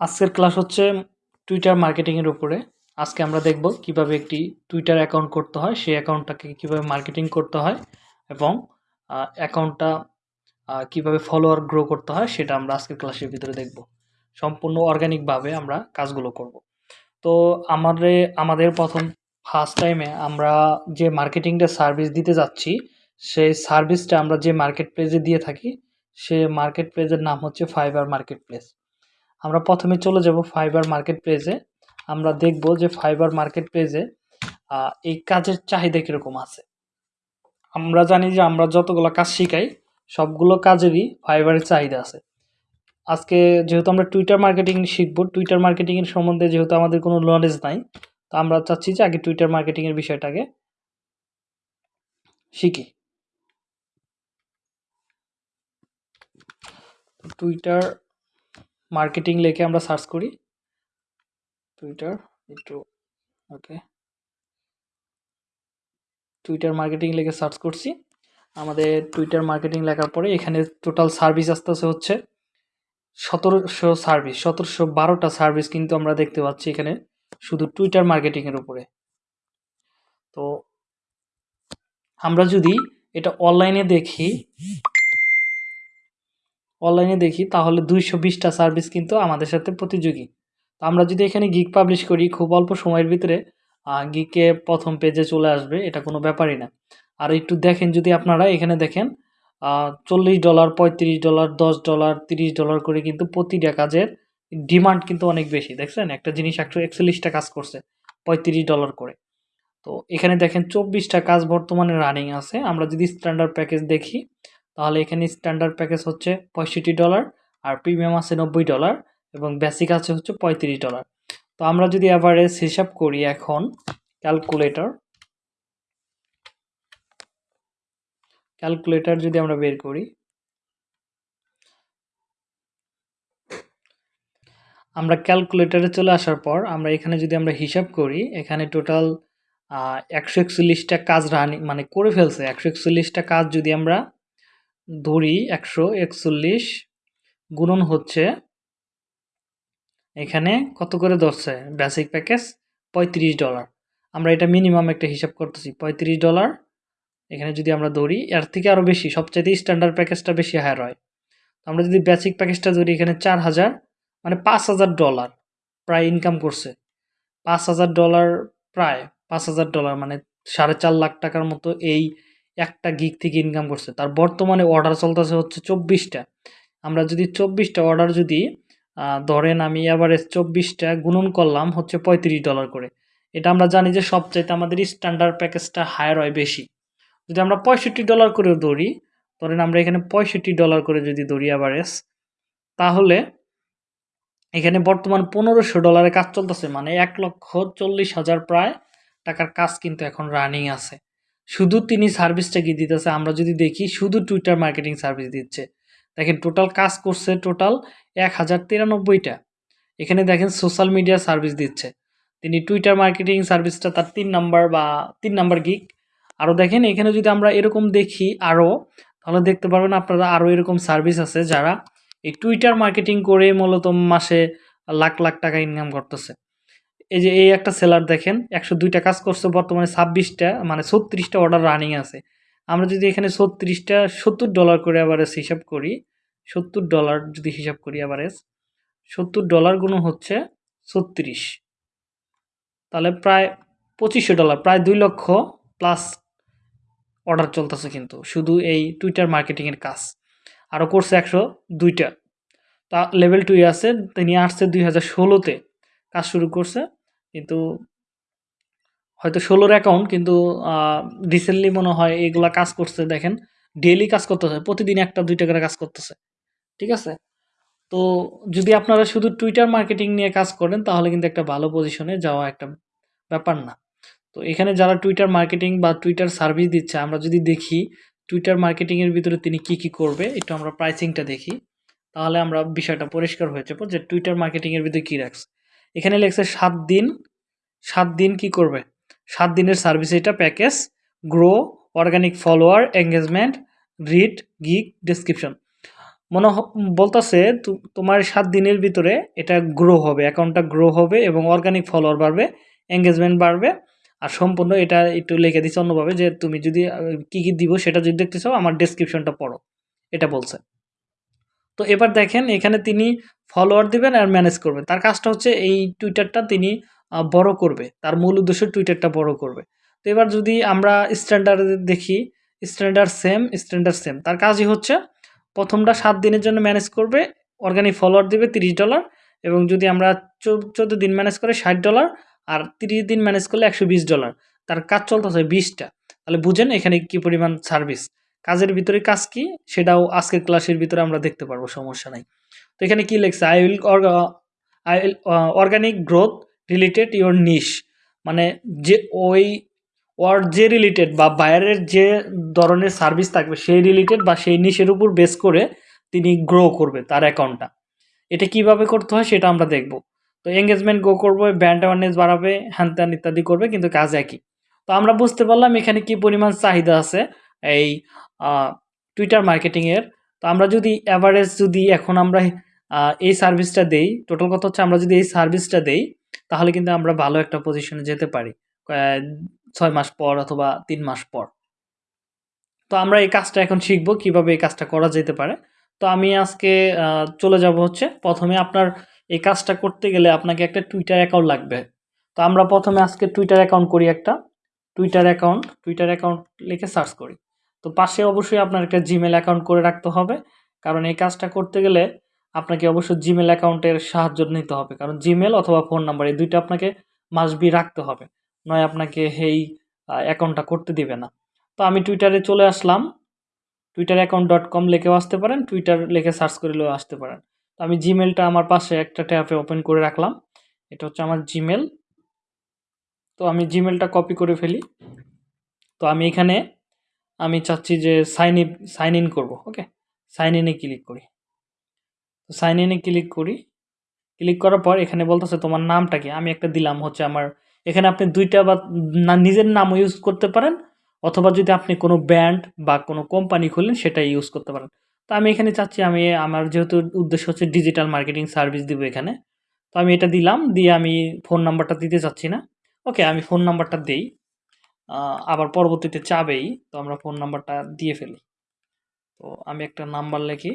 আজকের ক্লাস হচ্ছে টুইটার মার্কেটিংয়ের উপরে। আজকে আমরা দেখব কীভাবে একটি টুইটার অ্যাকাউন্ট করতে হয়, সেই অ্যাকাউন্টটাকে কীভাবে মার্কেটিং করতে হয় এবং অ্যাকাউন্টটা কীভাবে ফলোয়ার গ্রো করতে হয়, সেটা আমরা আজকের ক্লাসের ভিতরে দেখব। সম্পূর্ণ অর্গানিকভাবে আমরা কাজগুলো করব। তো আমাদের আমাদের প্রথম ফার্স্ট টাইমে আমরা যে মার্কেটিংটা সার্ভিস দিতে যাচ্ছি, সেই সার্ভিসটা আমরা যে মার্কেট প্লেসে দিয়ে থাকি, সে মার্কেট প্লেসের নাম হচ্ছে ফাইবার মার্কেট প্লেস আমরা প্রথমে চলে যাব ফাইবার মার্কেট প্লেসে আমরা দেখব যে ফাইবার মার্কেট প্লেসে এই কাজের চাহিদা কীরকম আছে। আমরা জানি যে আমরা যতগুলো কাজ শিখাই, সবগুলো কাজেরই ফাইবারের চাহিদা আছে। আজকে যেহেতু আমরা টুইটার মার্কেটিং শিখব টুইটার মার্কেটিংয়ের সম্বন্ধে যেহেতু আমাদের কোনো নলেজ নাই, তো আমরা চাচ্ছি যে আগে টুইটার মার্কেটিংয়ের বিষয়টাকে শিখি। টুইটার মার্কেটিং লেখে আমরা সার্চ করি টুইটার একটু ওকে টুইটার মার্কেটিং লেখে সার্চ করছি আমাদের টুইটার মার্কেটিং লেখার পরে এখানে টোটাল সার্ভিস আসতেছে হচ্ছে সতেরোশো সার্ভিস সতেরোশো বারোটা সার্ভিস কিন্তু আমরা দেখতে পাচ্ছি এখানে শুধু টুইটার মার্কেটিংয়ের উপরে। তো আমরা যদি এটা অনলাইনে দেখি অনলাইনে দেখি, তাহলে দুইশো বিশটা সার্ভিস কিন্তু আমাদের সাথে প্রতিযোগী। তো আমরা যদি এখানে গিক পাবলিশ করি, খুব অল্প সময়ের ভিতরে গিকে প্রথম পেজে চলে আসবে, এটা কোনো ব্যাপারই না। আর একটু দেখেন, যদি আপনারা এখানে দেখেন চল্লিশ ডলার পঁয়ত্রিশ ডলার দশ ডলার তিরিশ ডলার করে কিন্তু প্রতিটা কাজের ডিমান্ড কিন্তু অনেক বেশি। দেখছেন? একটা জিনিস একশো একচল্লিশটা কাজ করছে, পঁয়ত্রিশ ডলার করে। তো এখানে দেখেন, চব্বিশটা কাজ বর্তমানে রানিং আছে। আমরা যদি স্ট্যান্ডার্ড প্যাকেজ দেখি তাহলে এখানে স্ট্যান্ডার্ড প্যাকেজ হচ্ছে পঁয়ষট্টি ডলার আর প্রিমিয়াম আছে নব্বই ডলার এবং বেসিক আছে হচ্ছে পঁয়ত্রিশ ডলার তো আমরা যদি অ্যাভারেজ হিসাব করি এখন ক্যালকুলেটর ক্যালকুলেটর যদি আমরা বের করি, আমরা ক্যালকুলেটারে চলে আসার পর আমরা এখানে যদি আমরা হিসাব করি, এখানে টোটাল একশো একচল্লিশটা কাজ রানি মানে করে ফেলছে। একশো একচল্লিশটা কাজ যদি আমরা ধরি একশো একচল্লিশ গুণন হচ্ছে এখানে কত করে ধরছে? বেসিক প্যাকেজ পঁয়ত্রিশ ডলার আমরা এটা মিনিমাম একটা হিসাব করতেছি, পঁয়ত্রিশ ডলার এখানে যদি আমরা ধরি, এর থেকে আরও বেশি, সবচাইতে স্ট্যান্ডার্ড প্যাকেজটা বেশি হায়ার হয়। আমরা যদি বেসিক প্যাকেজটা ধরি, এখানে চার হাজার মানে পাঁচ হাজার ডলার প্রায় ইনকাম করছে। পাঁচ হাজার ডলার প্রায়, পাঁচ হাজার ডলার মানে সাড়ে চার লাখ টাকার মতো এই একটা গিগ থেকে ইনকাম করছে। তার বর্তমানে অর্ডার চলতেছে হচ্ছে চব্বিশটা। আমরা যদি চব্বিশটা অর্ডার যদি ধরেন আমি এভারেজ চব্বিশটা গুণন করলাম হচ্ছে পঁয়ত্রিশ ডলার করে। এটা আমরা জানি যে সবচাইতে আমাদের স্ট্যান্ডার্ড প্যাকেজটা হায়ার হয় বেশি। যদি আমরা পঁয়ষট্টি ডলার করে ধরি, ধরেন আমরা এখানে পঁয়ষট্টি ডলার করে যদি ধরি অ্যাভারেজ তাহলে এখানে বর্তমান পনেরোশো ডলারে কাজ চলতেছে। মানে এক লক্ষ চল্লিশ হাজার প্রায় টাকার কাজ কিন্তু এখন রানিং আছে। শুধু তিনি সার্ভিসটা কি দিতেছে, আমরা যদি দেখি, শুধু টুইটার মার্কেটিং সার্ভিস দিচ্ছে। দেখেন টোটাল কাজ করছে টোটাল এক হাজার তিরানব্বইটা। এখানে দেখেন সোশ্যাল মিডিয়া সার্ভিস দিচ্ছে। তিনি টুইটার মার্কেটিং সার্ভিসটা তার তিন নাম্বার বা তিন নাম্বার গিক আরও দেখেন, এখানে যদি আমরা এরকম দেখি আরও তাহলে দেখতে পারবেন আপনারা আরও এরকম সার্ভিস আছে যারা এই টুইটার মার্কেটিং করে মূলত মাসে লাখ লাখ টাকা ইনকাম করতেছে। এই যে এই একটা সেলার দেখেন, একশো দুইটা কাজ করছে, বর্তমানে ছাব্বিশটা মানে ছত্রিশটা অর্ডার রানিং আছে। আমরা যদি এখানে ছত্রিশটা, সত্তর ডলার করে অ্যাভারেজ হিসাব করি, সত্তর ডলার যদি হিসাব করি অ্যাভারেজ সত্তর ডলার গুণ হচ্ছে ছত্রিশ। তাহলে প্রায় পঁচিশশো ডলার প্রায় দুই লক্ষ প্লাস অর্ডার চলতেছে কিন্তু, শুধু এই টুইটার মার্কেটিংয়ের কাজ। আরও করছে একশো দুইটা। তা লেভেল টুই আছে, তিনি আসছে দুই হাজার ষোলোতে। কাজ শুরু করছে কিন্তু হয়তো ষোলোর অ্যাকাউন্ট কিন্তু রিসেন্টলি মনে হয় এগুলা কাজ করছে, দেখেন ডেলি কাজ করতেছে, প্রতিদিন একটা, দুইটা করে কাজ করতেছে, ঠিক আছে? তো যদি আপনারা শুধু টুইটার মার্কেটিং নিয়ে কাজ করেন, তাহলে কিন্তু একটা ভালো পজিশনে যাওয়া একটা ব্যাপার না। তো এখানে যারা টুইটার মার্কেটিং বা টুইটার সার্ভিস দিচ্ছে, আমরা যদি দেখি টুইটার মার্কেটিংয়ের ভিতরে তিনি কি কি করবে, একটু আমরা প্রাইসিংটা দেখি, তাহলে আমরা বিষয়টা পরিষ্কার হয়ে যাব যে টুইটার মার্কেটিংয়ের ভিতরে কী রাখছে। এখানে লেখছে সাত দিন। সাত দিন কি করবে? সাত দিনের সার্ভিস এটা package grow organic follower engagement read গিক ডিসক্রিপশন মনে বলতেছে তোমার সাত দিনের ভিতরে এটা গ্রো হবে অ্যাকাউন্টটা গ্রো হবে এবং অর্গানিক ফলোয়ার বাড়বে এঙ্গেজমেন্ট বাড়বে। আর সম্পূর্ণ এটা একটু লিখে দিচ্ছে অন্যভাবে যে তুমি যদি কি কি দিব সেটা যদি দেখতে চাও আমার ডেসক্রিপশনটা পড়ো। এটা বলছে। তো এবার দেখেন এখানে তিনি ফলোয়ার দিবেন আর ম্যানেজ করবেন। তার কাজটা হচ্ছে এই টুইটারটা তিনি বড় করবে। তার মূল উদ্দেশ্য টুইটারটা বড় করবে। তো এবার যদি আমরা স্ট্যান্ডার্ড দেখি স্ট্যান্ডার্ড সেম স্ট্যান্ডার্ড সেম তার কাজই হচ্ছে প্রথমটা সাত দিনের জন্য ম্যানেজ করবে অর্গানিক ফলোয়ার দিবে তিরিশ ডলার এবং যদি আমরা চোদ্দ দিন ম্যানেজ করে ষাট ডলার আর তিরিশ দিন ম্যানেজ করলে একশো বিশ ডলার তার কাজ চলতেছে বিশটা। তাহলে বুঝেন এখানে কি পরিমাণ সার্ভিস কাজের ভিতরে কাজ কি? সেটাও আজকের ক্লাসের ভিতরে আমরা দেখতে পারব, সমস্যা নাই। তো এখানে কি লেখছে? I will I will organic growth related your niche মানে যে ওই ওর যে রিলেটেড বা বাইরের যে ধরনের সার্ভিস থাকবে, সেই রিলেটেড বা সেই নিশের উপর বেস করে তিনি গ্রো করবে তার অ্যাকাউন্টটা এটা কীভাবে করতে হয় সেটা আমরা দেখব। তো এঙ্গেজমেন্ট গ্রো করবে ব্র্যান্ড অ্যাওয়ারনেস বাড়াবে, হ্যান ত্যান ইত্যাদি করবে, কিন্তু কাজ একই। তো আমরা বুঝতে পারলাম এখানে কি পরিমাণ চাহিদা আছে, এই টুইটার মার্কেটিংয়ের তো আমরা যদি অ্যাভারেজ যদি এখন আমরা এই সার্ভিসটা দেই টোটাল কথা হচ্ছে আমরা যদি এই সার্ভিসটা দেই, তাহলে কিন্তু আমরা ভালো একটা পজিশনে যেতে পারি। ছয় মাস পর অথবা তিন মাস পর। তো আমরা এই কাজটা এখন শিখব, কীভাবে এই কাজটা করা যেতে পারে। তো আমি আজকে চলে যাব হচ্ছে, প্রথমে আপনার এই কাজটা করতে গেলে আপনাকে একটা টুইটার অ্যাকাউন্ট লাগবে। তো আমরা প্রথমে আজকে টুইটার অ্যাকাউন্ট করি একটা। টুইটার অ্যাকাউন্ট টুইটার অ্যাকাউন্ট লিখে সার্চ করি। তো পাশে অবশ্যই আপনার একটা জিমেল অ্যাকাউন্ট করে রাখতে হবে। কারণ এই কাজটা করতে গেলে আপনাকে অবশ্যই জিমেল অ্যাকাউন্টের সাহায্য নিতে হবে। কারণ জিমেল অথবা ফোন নাম্বার এই দুইটা আপনাকে মাসবি রাখতে হবে। নয় আপনাকে এই অ্যাকাউন্টটা করতে দিবে না। তো আমি টুইটারে চলে আসলাম। টুইটার অ্যাকাউন্ট ডট কম লিখেও আসতে পারেন। টুইটার লিখে সার্চ করলেও আসতে পারেন। তো আমি জিমেলটা আমার পাশে একটা ট্যাপে ওপেন করে রাখলাম। এটা হচ্ছে আমার জিমেল তো আমি জিমেলটা কপি করে ফেলি। তো আমি এখানে আমি চাচ্ছি যে সাইন ইন সাইন ইন করব ওকে সাইন ইনে ক্লিক করি। তো সাইন ইনে ক্লিক করি। ক্লিক করার পর এখানে বলতেছে, তোমার নামটা কি? আমি একটা দিলাম, হচ্ছে আমার, এখানে আপনি দুইটা বা নিজের নামও ইউজ করতে পারেন, অথবা যদি আপনি কোনো ব্র্যান্ড বা কোনো কোম্পানি খুললেন সেটা ইউজ করতে পারেন। তো আমি এখানে চাচ্ছি, আমি, আমার যেহেতু উদ্দেশ্য হচ্ছে ডিজিটাল মার্কেটিং সার্ভিস দিব এখানে। তো আমি এটা দিলাম, দিয়ে আমি ফোন নাম্বারটা দিতে চাচ্ছি না। ওকে আমি ফোন নাম্বারটা দিই। আবার পরবর্তীতে চাবেই, তো আমরা ফোন নাম্বারটা দিয়ে ফেলি। তো আমি একটা নাম্বার লিখি।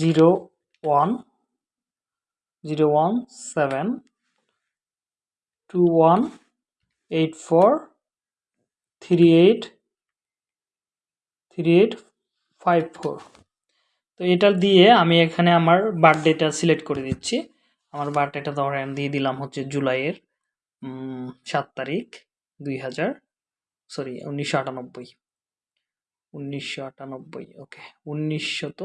Zero one zero one seven two one eight four three eight three eight five four তো এটা দিয়ে আমি এখানে আমার বার্থডেটা সিলেক্ট করে দিচ্ছি। আমার বার্থডেটা ধরেন দিয়ে দিলাম হচ্ছে জুলাইয়ের সাত তারিখ দুই হাজার সরি উনিশশো আটানব্বই। উনিশশো আটানব্বই ওকে উনিশশত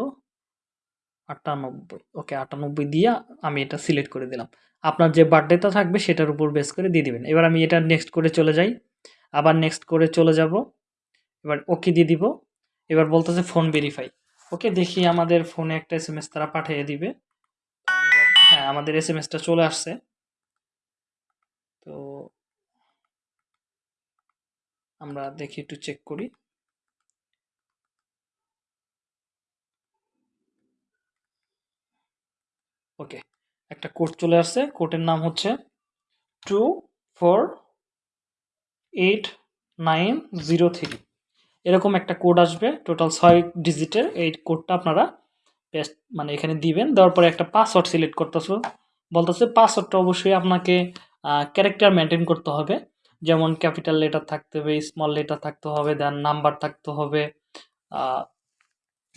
আটানব্বই ওকে আটানব্বই দিয়ে আমি এটা সিলেক্ট করে দিলাম। আপনার যে বার্থডেটা থাকবে সেটার উপর বেস করে দিয়ে দিবেন। এবার আমি এটা নেক্সট করে চলে যাই। আবার নেক্সট করে চলে যাব। এবার ওকে দিয়ে দিব। এবার বলতেছে ফোন ভেরিফাই ওকে দেখি আমাদের ফোনে একটা এস এম এস তারা পাঠিয়ে দিবে। হ্যাঁ আমাদের এস এম এসটা চলে আসছে। তো আমরা দেখি, একটু চেক করি। ওকে একটা কোড চলে আসছে। কোডের নাম হচ্ছে two four eight nine zero three এরকম একটা কোড আসবে টোটাল ছয় ডিজিটের এই কোডটা আপনারা পেস্ট মানে এখানে দিবেন। দেওয়ার পরে একটা পাসওয়ার্ড সিলেক্ট করতেছো। বলতেছে পাসওয়ার্ডটা অবশ্যই আপনাকে ক্যারেক্টার মেনটেন করতে হবে। যেমন ক্যাপিটাল লেটার থাকতে হবে স্মল লেটার থাকতে হবে দেন নাম্বার থাকতে হবে।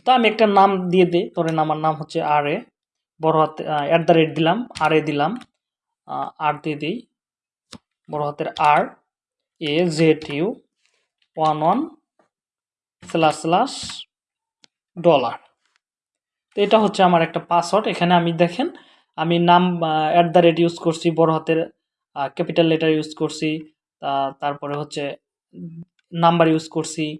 তো আমি একটা নাম দিয়ে দিই। ধরেন আমার নাম হচ্ছে আর এ বড় হাতে অ্যাট দ্য রেট দিলাম আর এ দিলাম। আর দিয়ে দিই। বড় হাতের R A Z U one one slash slash dollar তো এটা হচ্ছে আমার একটা পাসওয়ার্ড এখানে আমি দেখেন, আমি নাম অ্যাট দ্য রেট ইউজ করছি বড় হাতের ক্যাপিটাল লেটার ইউজ করছি, তা- তারপরে হচ্ছে নাম্বার ইউজ করছি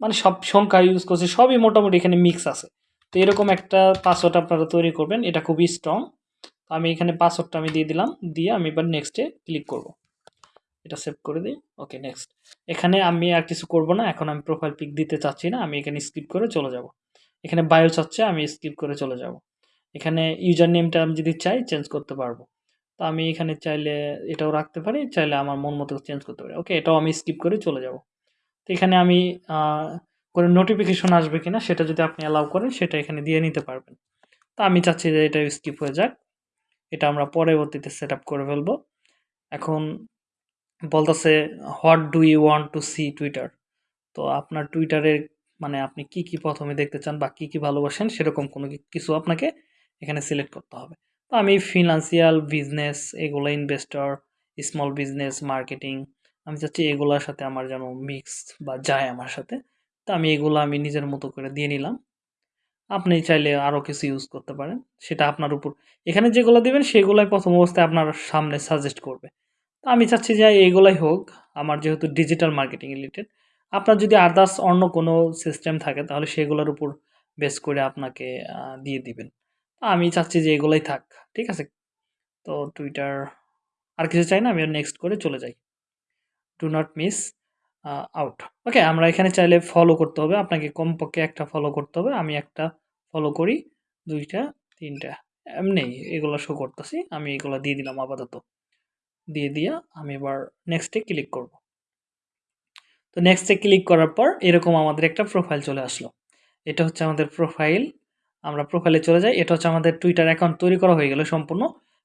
মানে সব সংখ্যা ইউজ করছি, সবই মোটামুটি এখানে মিক্স আছে। তো এরকম একটা পাসওয়ার্ড আপনারা তৈরি করবেন, এটা খুবই স্ট্রং আমি এখানে পাসওয়ার্ডটা আমি দিয়ে দিলাম, দিয়ে আমি এবার নেক্সটে ক্লিক করব। এটা সেভ করে দিই ওকে নেক্সট এখানে আমি আর কিছু করব না, এখন আমি প্রোফাইল পিক দিতে চাচ্ছি না, আমি এখানে স্কিপ করে চলে যাব। এখানে বায়ো চাচ্ছে, আমি স্কিপ করে চলে যাব। এখানে ইউজার নেমটা আমি যদি চাই চেঞ্জ করতে পারব। তো আমি এখানে চাইলে এটাও রাখতে পারি, চাইলে আমার মন মতো চেঞ্জ করতে পারি। ওকে এটাও আমি স্কিপ করে চলে যাব। তো এখানে আমি কোনো নোটিফিকেশন আসবে কিনা সেটা যদি আপনি অ্যালাউ করেন, সেটা এখানে দিয়ে নিতে পারবেন। তো আমি চাচ্ছি যে এটা স্কিপ হয়ে যাক। এটা আমরা পরবর্তীতে সেট আপ করে ফেলব। এখন বলতেছে what do you want to see Twitter তো আপনার টুইটারের মানে আপনি কি কি প্রথমে দেখতে চান বা কী কী ভালোবাসেন, সেরকম কোনো কিছু আপনাকে এখানে সিলেক্ট করতে হবে। আমি ফিনান্সিয়াল বিজনেস এগুলো ইনভেস্টর স্মল বিজনেস মার্কেটিং আমি চাচ্ছি এগুলোর সাথে আমার যেন মিক্স বা যায় আমার সাথে। তো আমি এগুলো আমি নিজের মতো করে দিয়ে নিলাম। আপনি চাইলে আরও কিছু ইউজ করতে পারেন। সেটা আপনার উপর, এখানে যেগুলো দেবেন সেগুলোই প্রথম অবস্থায় আপনার সামনে সাজেস্ট করবে। তো আমি চাচ্ছি যে এইগুলাই হোক, আমার যেহেতু ডিজিটাল মার্কেটিং রিলেটেড আপনার যদি আদার্স অন্য কোনো সিস্টেম থাকে তাহলে সেগুলোর উপর বেস করে আপনাকে দিয়ে দিবেন। আমি চাচ্ছি যে এগুলোই থাক, ঠিক আছে? তো টুইটার আর কিছু চাই না, আমি নেক্সট করে চলে যাই। Do not miss out okay আমরা এখানে চাইলে ফলো করতে হবে। আপনাকে কমপক্ষে একটা ফলো করতে হবে। আমি একটা ফলো করি, দুইটা, তিনটা, এমনি এগুলো শো করতেছি। আমি এগুলো দিয়ে দিলাম আপাতত। দিয়ে দিয়া আমি এবার নেক্সটে ক্লিক করব। তো নেক্সটে ক্লিক করার পর এরকম আমাদের একটা প্রোফাইল চলে আসলো। এটা হচ্ছে আমাদের প্রোফাইল আমরা প্রোফাইলে চলে যাই। এটা হচ্ছে আমাদের টুইটার অ্যাকাউন্ট তৈরি করা হয়ে গেল সম্পূর্ণ।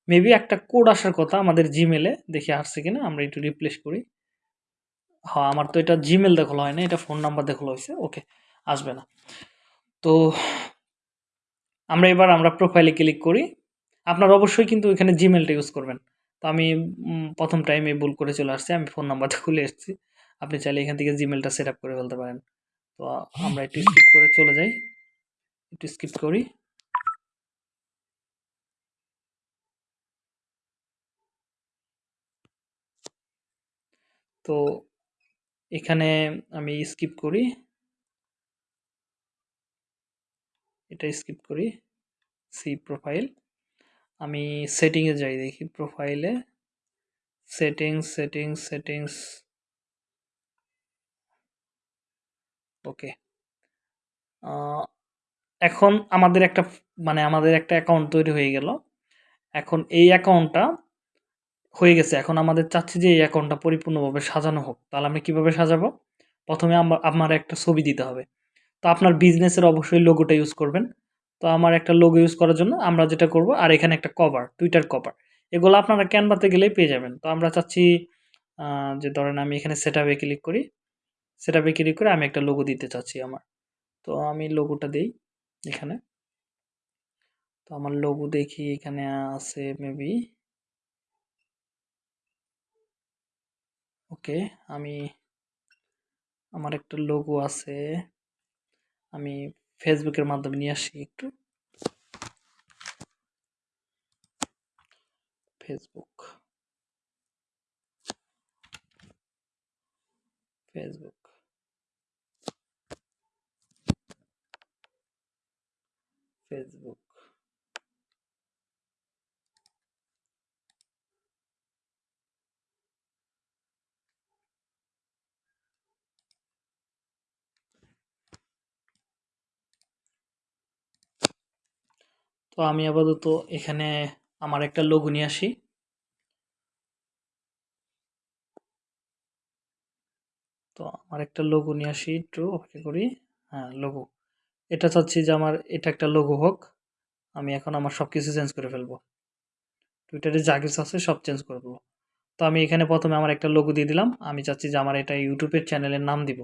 মেবি একটা কোড আসার কথা আমাদের জিমেলে দেখি আসছে কিনা, আমরা একটু রিপ্লেস করি। হ্যাঁ আমার তো এটা জিমেল দেখাল হয় না এটা ফোন নাম্বার দেখাল হয়েছে। ওকে আসবে না। তো আমরা এবার আমরা প্রোফাইলে ক্লিক করি। আপনার অবশ্যই কিন্তু এখানে জিমেলটা ইউজ করবেন। তো আমি প্রথম টাইমে ভুল করে চলে আসছি, আমি ফোন নাম্বারটা খুলে এসেছি। আপনি চাইলে এখান থেকে জিমেলটা সেট আপ করে ফেলতে পারেন। তো আমরা একটু স্কিপ করে চলে যাই। একটু স্কিপ করি। তো এখানে আমি স্কিপ করি। এটা স্কিপ করি সি প্রোফাইল আমি সেটিংয়ে যাই দেখি প্রোফাইলে সেটিংস সেটিংস সেটিংস ওকে এখন আমাদের একটা মানে আমাদের একটা অ্যাকাউন্ট তৈরি হয়ে গেল। এখন এই অ্যাকাউন্টটা হয়ে গেছে। এখন আমাদের চাচ্ছি যে এই অ্যাকাউন্টটা পরিপূর্ণভাবে সাজানো হোক। তাহলে আমরা কীভাবে সাজাবো? প্রথমে আমার একটা ছবি দিতে হবে। তো আপনার বিজনেসের অবশ্যই লোগোটা ইউজ করবেন। তো আমার একটা লোগো ইউজ করার জন্য আমরা যেটা করব, আর এখানে একটা কভার টুইটার কভার এগুলো আপনারা ক্যানভাতে গেলেই পেয়ে যাবেন। তো আমরা চাচ্ছি যে ধরেন আমি এখানে সেট ক্লিক করি। সেট ক্লিক করে আমি একটা লোগো দিতে চাচ্ছি আমার। তো আমি লোগোটা দিই। এখানে? তো আমার লোগো দেখি এখানে আছে মেবি ওকে, আমি, আমার একটা লোগো আছে, আমি ফেসবুকের মাধ্যমে নিয়ে আসি একটু। ফেসবুক ফেসবুক ফেসবুক তো আমি আপাতত এখানে আমার একটা লোগো নিয়ে আসি। তো আমার একটা লোগো নিয়ে আসি একটু, অপেক্ষা করি। হ্যাঁ লোগো এটা চাচ্ছি যে আমার, এটা একটা লোগো হোক। আমি এখন আমার সব কিছু চেঞ্জ করে ফেলব। টুইটারে যা কিছু আছে সব চেঞ্জ করে দেবো তো আমি এখানে প্রথমে আমার একটা লোগো দিয়ে দিলাম। আমি চাচ্ছি যে আমার এটা ইউটিউবের চ্যানেলের নাম দিব।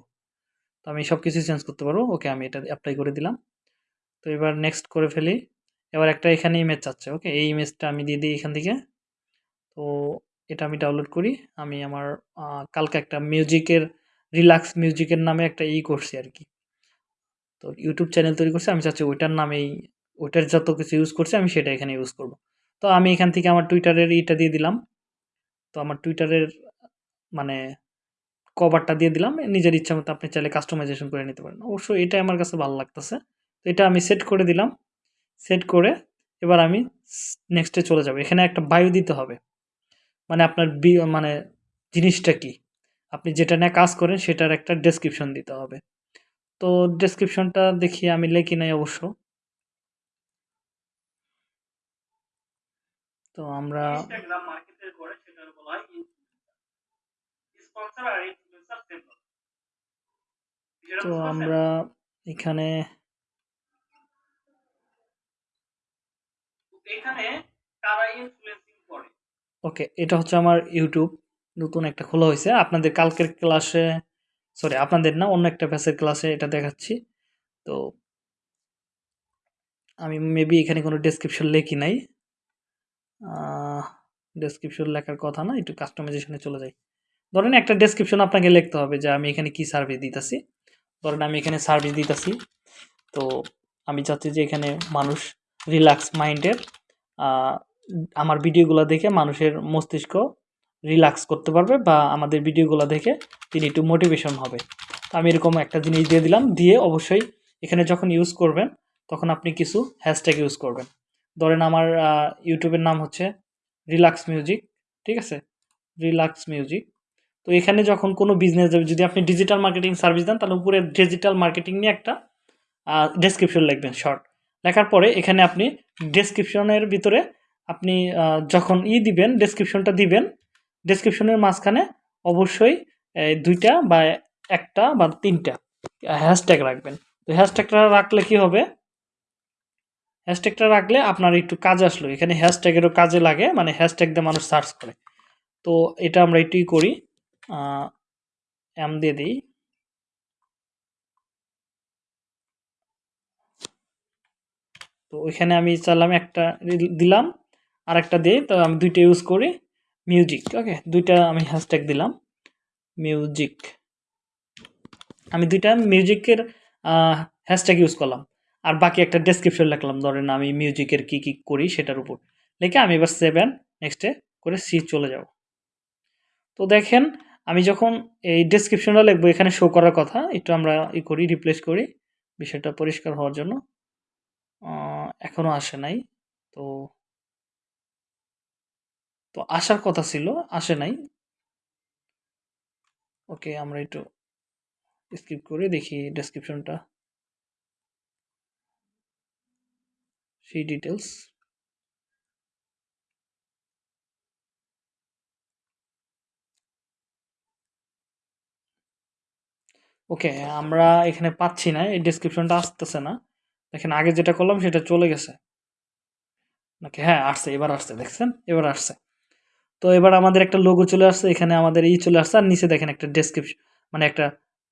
তো আমি সব কিছু চেঞ্জ করতে পারব। ওকে, আমি এটা অ্যাপ্লাই করে দিলাম। তো এবার নেক্সট করে ফেলি। এবার একটা এখানে ইমেজ চাচ্ছে ওকে এই ইমেজটা আমি দিয়ে দিই এখান থেকে। তো এটা আমি ডাউনলোড করি। আমি আমার কালকে একটা মিউজিকের রিল্যাক্স মিউজিকের নামে একটা ই করছি আর কি। তো ইউটিউব চ্যানেল তৈরি করছি। আমি চাচ্ছি ওইটার নামেই, ওইটার যত কিছু ইউজ করছি, আমি সেটা এখানে ইউজ করব। তো আমি এখান থেকে আমার টুইটারের ইটা দিয়ে দিলাম। তো আমার টুইটারের মানে কভারটা দিয়ে দিলাম। নিজের ইচ্ছা মতো আপনি চাইলে কাস্টমাইজেশন করে নিতে পারেন। অবশ্যই এটাই আমার কাছে ভালো লাগতেছে। তো এটা আমি সেট করে দিলাম। সেট করে এবার আমি নেক্সটে চলে যাব। এখানে একটা বায়ু দিতে হবে। মানে আপনার বি মানে জিনিসটা কি? আপনি যেটা নিয়ে কাজ করেন সেটার একটা ডেসক্রিপশন দিতে হবে। তো ডেসক্রিপশনটা দেখি আমি লেখি নাই অবশ্য। তো আমরা তো আমরা এখানে এখানে কারা ইনফ্লুয়েন্সিং করে? ওকে এটা হচ্ছে আমার ইউটিউব নতুন একটা খোলা হয়েছে। আপনাদের কালকের ক্লাসে সরি আপনাদের না, অন্য একটা ব্যাচের ক্লাসে এটা দেখাচ্ছি। তো আমি মেবি এখানে কোনো ডেসক্রিপশন লেখি নাই। ডেসক্রিপশন লেখার কথা না, একটু কাস্টমাইজেশনে চলে যাই। ধরেন একটা ডেসক্রিপশন আপনাকে লিখতে হবে যে, আমি এখানে কি সার্ভিস দিতেছি? ধরেন আমি এখানে সার্ভিস দিতেছি। তো আমি চাচ্ছি যে এখানে মানুষ রিল্যাক্স মাইন্ডের আমার ভিডিওগুলো দেখে মানুষের মস্তিষ্ক রিল্যাক্স করতে পারবে বা আমাদের ভিডিওগুলো দেখে তিনি একটু মোটিভেশন হবে। তো আমি এরকম একটা জিনিস দিয়ে দিলাম, দিয়ে অবশ্যই এখানে যখন ইউজ করবেন, তখন আপনি কিছু হ্যাশট্যাগ ইউজ করবেন। ধরেন আমার ইউটিউবের নাম হচ্ছে রিল্যাক্স মিউজিক ঠিক আছে? রিল্যাক্স মিউজিক তো এখানে যখন কোনো বিজনেস যদি আপনি ডিজিটাল মার্কেটিং সার্ভিস দেন, তাহলে উপরে ডিজিটাল মার্কেটিং নিয়ে একটা ডেসক্রিপশন লিখবেন শর্ট লেখার পরে এখানে আপনি ডেসক্রিপশনের ভিতরে আপনি যখন ই দিবেন ডেসক্রিপশনটা দিবেন ডেসক্রিপশনের মাঝখানে অবশ্যই দুইটা বা একটা বা তিনটা হ্যাশট্যাগ রাখবেন। তো হ্যাশট্যাগটা রাখলে কি হবে? হ্যাশট্যাগটা রাখলে আপনার একটু কাজ আসলো। এখানে হ্যাশট্যাগেরও কাজে লাগে মানে হ্যাশট্যাগ দিয়ে মানুষ সার্চ করে। তো এটা আমরা একটুই করি এম দিয়ে দিই। তো ওইখানে আমি চাইলাম একটা দিলাম আর একটা দিই তো আমি দুইটা ইউজ করি মিউজিক ওকে দুইটা আমি হ্যাশট্যাগ দিলাম মিউজিক আমি দুইটা মিউজিকের হ্যাশট্যাগ ইউজ করলাম, আর বাকি একটা ডেসক্রিপশন লিখলাম, ধরেন আমি মিউজিকের কি কি করি সেটার উপর। লিখে আমি এবার সেভেন নেক্সটে করে সি চলে যাব। তো দেখেন, আমি যখন এই ডেসক্রিপশনটা লিখব, এখানে শো করার কথা, একটু আমরা ই করি রিপ্লেস করি, বিষয়টা পরিষ্কার হওয়ার জন্য। এখনও আসে নাই, তো তো আসার কথা ছিল, আসে নাই। ওকে, আমরা একটু স্কিপ করে দেখি ডেসক্রিপশনটা সেই ডিটেলস ওকে, আমরা এখানে পাচ্ছি না, এই ডেসক্রিপশনটা আসতেছে না। দেখেন আগে যেটা করলাম সেটা চলে গেছে। নাকি? হ্যাঁ আসছে, এবার আসছে, দেখছেন? এবার আসছে। তো এবার আমাদের একটা লোগো চলে আসছে, এখানে আমাদের ই চলে আসছে, আর নিচে দেখেন একটা ডেসক্রিপশন মানে একটা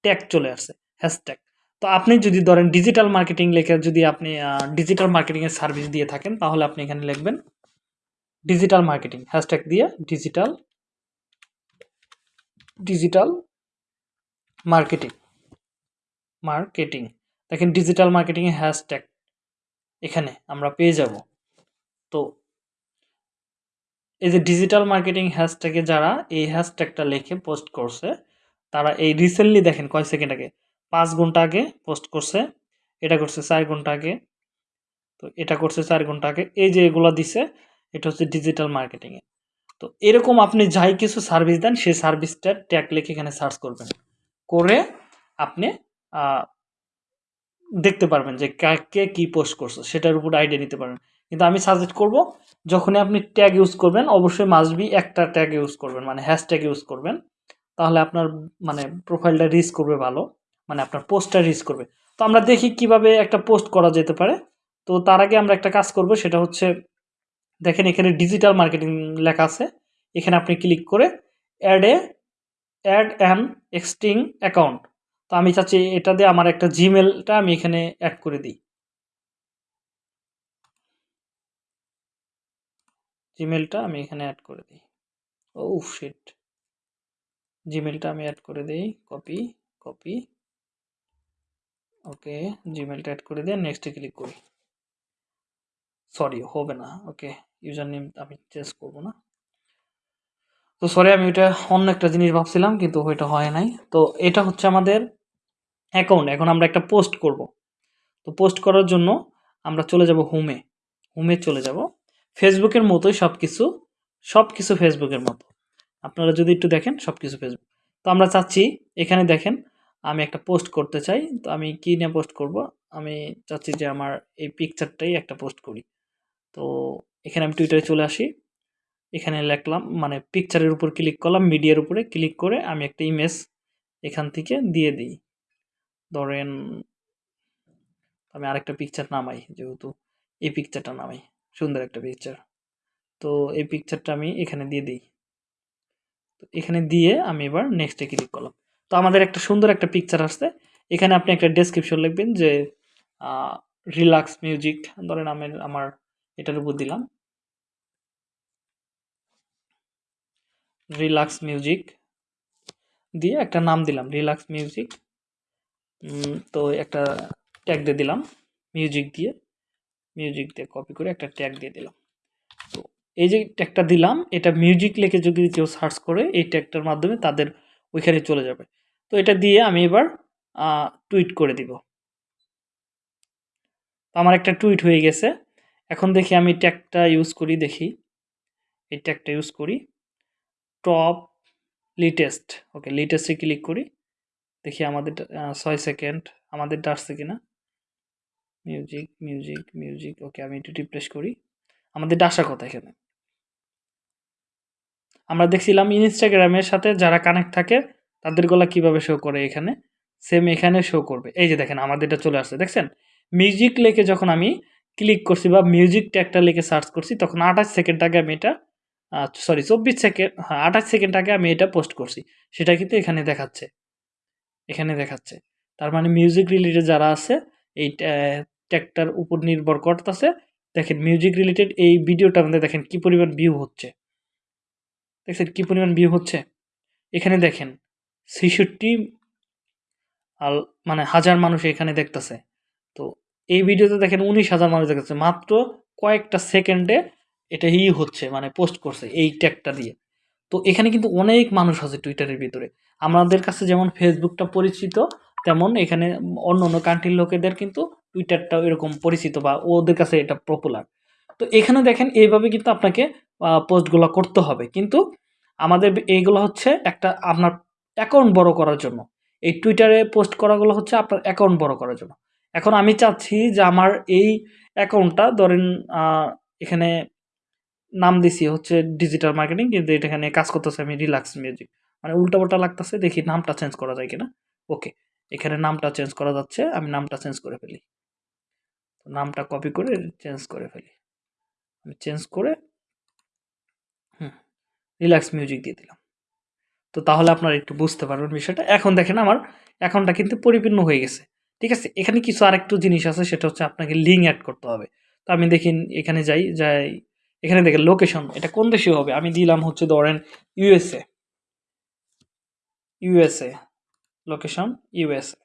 ট্যাগ চলে আসছে হ্যাশট্যাগ তো আপনি যদি ধরেন ডিজিটাল মার্কেটিং লেখে, যদি আপনি ডিজিটাল মার্কেটিংয়ের সার্ভিস দিয়ে থাকেন, তাহলে আপনি এখানে লিখবেন ডিজিটাল মার্কেটিং হ্যাশট্যাগ দিয়ে ডিজিটাল ডিজিটাল মার্কেটিং মার্কেটিং দেখেন ডিজিটাল মার্কেটিংয়ে হ্যাশট্যাগ এখানে আমরা পেয়ে যাব। তো এই যে ডিজিটাল মার্কেটিং হ্যাশট্যাগে যারা এই হ্যাশট্যাগটা লিখে পোস্ট করছে, তারা এই রিসেন্টলি দেখেন কয় সেকেন্ড আগে? পাঁচ ঘণ্টা আগে পোস্ট করছে, এটা করছে চার ঘণ্টা আগে, তো এটা করছে চার ঘণ্টা আগে, এই যে এগুলো দিছে, এটা হচ্ছে ডিজিটাল মার্কেটিংয়ে তো এরকম আপনি যাই কিছু সার্ভিস দেন, সেই সার্ভিসটার ট্যাগ লিখে এখানে সার্চ করবেন। করে আপনি দেখতে পারবেন যে কা- কে পোস্ট করছে, সেটার উপর আইডিয়া নিতে পারবেন। কিন্তু আমি সাজেস্ট করব, যখনই আপনি ট্যাগ ইউজ করবেন, অবশ্যই মাস্ট বি একটা ট্যাগ ইউজ করবেন মানে হ্যাশট্যাগ ইউজ করবেন। তাহলে আপনার মানে প্রোফাইলটা রিচ করবে ভালো মানে আপনার পোস্টটা রিচ করবে। তো আমরা দেখি কীভাবে একটা পোস্ট করা যেতে পারে। তো তার আগে আমরা একটা কাজ করব, সেটা হচ্ছে, দেখেন এখানে ডিজিটাল মার্কেটিং লেখা আছে। এখানে আপনি ক্লিক করে add a add an existing account তো আমি চাচ্ছি এটা দিয়ে আমার একটা জিমেলটা আমি এখানে অ্যাড করে দিই। জিমেলটা আমি এখানে অ্যাড করে দিই। ও শিট জিমেলটা আমি অ্যাড করে দিই। কপি কপি ওকে জিমেলটা অ্যাড করে দিয়ে নেক্সটে ক্লিক করি। সরি হবে না। ওকে ইউজার নেম আমি চেঞ্জ করব না। তো সরি আমি ওইটা অন্য একটা জিনিস ভাবছিলাম, কিন্তু ওইটা হয় নাই। তো এটা হচ্ছে আমাদের অ্যাকাউন্ট এখন আমরা একটা পোস্ট করব। তো পোস্ট করার জন্য আমরা চলে যাব হোমে হোমে চলে যাব। ফেসবুকের মতোই সব কিছু সব কিছু ফেসবুকের মতো। আপনারা যদি একটু দেখেন সব কিছু ফেসবুক। তো আমরা চাচ্ছি, এখানে দেখেন, আমি একটা পোস্ট করতে চাই। তো আমি কী নিয়ে পোস্ট করব? আমি চাচ্ছি যে আমার এই পিকচারটাই একটা পোস্ট করি। তো এখানে আমি টুইটারে চলে আসি। এখানে লেখলাম মানে পিকচারের উপর ক্লিক করলাম মিডিয়ার উপরে ক্লিক করে আমি একটা ইমেজ এখান থেকে দিয়ে দিই। ধরেন, আমি আরেকটা পিকচার নামাই, যেহেতু এই পিকচারটা নামাই, সুন্দর একটা পিকচার তো এই পিকচারটা আমি এখানে দিয়ে দিই। তো এখানে দিয়ে আমি এবার নেক্সটে ক্লিক করলাম। তো আমাদের একটা সুন্দর একটা পিকচার আসছে। এখানে আপনি একটা ডেসক্রিপশন লিখবেন যে রিল্যাক্স মিউজিক ধরেন আমি আমার এটার উপর দিলাম। রিল্যাক্স মিউজিক দিয়ে একটা নাম দিলাম রিল্যাক্স মিউজিক তো একটা ট্যাগ দিয়ে দিলাম মিউজিক দিয়ে। মিউজিক দিয়ে কপি করে একটা ট্যাগ দিয়ে দিলাম। তো এই যে ট্যাগটা দিলাম, এটা মিউজিক লিখে যদি কেউ সার্চ করে, এই ট্যাগটার মাধ্যমে তাদের ওইখানে চলে যাবে। তো এটা দিয়ে আমি এবার টুইট করে দিব। আমার একটা টুইট হয়ে গেছে। এখন দেখি আমি ট্যাগটা ইউজ করি, দেখি। এই ট্যাগটা ইউজ করি। টপ লিটেস্ট ওকে লিটেস্টে ক্লিক করি। দেখি আমাদের ছয় সেকেন্ড আমাদেরটা আসছে কিনা? মিউজিক মিউজিক মিউজিক ওকে আমি একটু রিপ্লেস করি। আমাদেরটা আসার কথা এখানে। আমরা দেখছিলাম ইনস্টাগ্রামের সাথে যারা কানেক্ট থাকে, তাদের গলা কীভাবে শো করে এখানে? সেম এখানে শো করবে। এই যে দেখেন আমাদেরটা চলে আসছে। দেখছেন? মিউজিক লেখে যখন আমি ক্লিক করছি বা মিউজিক ট্যাগটা লিখে সার্চ করছি, তখন আঠাশ সেকেন্ড আগে আমি এটা সরি চব্বিশ সেকেন্ড হ্যাঁ আঠাশ সেকেন্ড আগে আমি এটা পোস্ট করছি। সেটা কিন্তু এখানে দেখাচ্ছে। এখানে দেখাচ্ছে। তার মানে মিউজিক রিলেটেড যারা আছে, এই ট্যাগটার উপর নির্ভর করতেছে, দেখেন মিউজিক রিলেটেড এই ভিডিওটা আমাদের দেখেন কি পরিমাণ ভিউ হচ্ছে। দেখছেন কি পরিমাণ ভিউ হচ্ছে? এখানে দেখেন ছেষট্টি আল মানে হাজার মানুষ এখানে দেখতেছে। তো এই ভিডিওতে দেখেন উনিশ হাজার মানুষ দেখতেছে। মাত্র কয়েকটা সেকেন্ডে এটা ই হচ্ছে মানে পোস্ট করছে এই ট্যাগটা দিয়ে। তো এখানে কিন্তু অনেক মানুষ আছে টুইটারের ভিতরে। আমাদের কাছে যেমন ফেসবুকটা পরিচিত, তেমন এখানে অন্য অন্য কান্ট্রির লোকেদের কিন্তু টুইটারটাও এরকম পরিচিত বা ওদের কাছে এটা পপুলার তো এখানে দেখেন, এইভাবে কিন্তু আপনাকে পোস্টগুলো করতে হবে। কিন্তু আমাদের এইগুলো হচ্ছে একটা আপনার অ্যাকাউন্ট বড় করার জন্য। এই টুইটারে পোস্ট করাগুলো হচ্ছে আপনার অ্যাকাউন্ট বড় করার জন্য। এখন আমি চাচ্ছি যে আমার এই অ্যাকাউন্টটা ধরেন এখানে নাম দিছি হচ্ছে ডিজিটাল মার্কেটিং কিন্তু এটা এখানে কাজ করতেছে আমি রিল্যাক্স মিউজিক মানে উল্টাপাল্টা লাগতেছে, দেখি নামটা চেঞ্জ করা যায় কিনা। ওকে এখানে নামটা চেঞ্জ করা যাচ্ছে, আমি নামটা চেঞ্জ করে ফেলি। নামটা কপি করে চেঞ্জ করে ফেলি। আমি চেঞ্জ করে, হুম রিল্যাক্স মিউজিক দিয়ে দিলাম। তো তাহলে আপনারা একটু বুঝতে পারবেন বিষয়টা। এখন দেখেন আমার অ্যাকাউন্টটা কিন্তু পরিপূর্ণ হয়ে গেছে। ঠিক আছে, এখানে কিছু আরেকটু জিনিস আছে, সেটা হচ্ছে আপনাকে লিঙ্ক অ্যাড করতে হবে। তো আমি দেখি এখানে যাই যাই এখানে দেখেন লোকেশন এটা কোন দেশে হবে? আমি দিলাম হচ্ছে ধরেন USA USA location USA